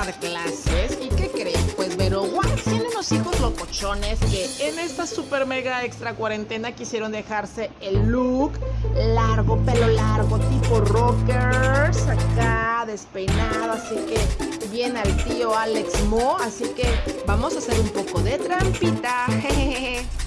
tomar clases. ¿Y qué creen? Pues Vero Wax tiene unos hijos locochones que en esta super mega extra cuarentena quisieron dejarse el look largo, pelo largo, tipo rockers, acá despeinado, así que viene al tío Alex Mo, así que vamos a hacer un poco de trampita. Jejeje.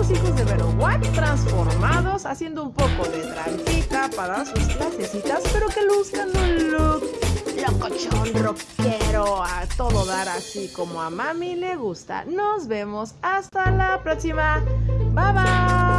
Los hijos de Vero Watt transformados, haciendo un poco de trampita para sus clasecitas, pero que luzcan un look locochón, rockero, a todo dar así como a mami le gusta. Nos vemos hasta la próxima. Bye bye.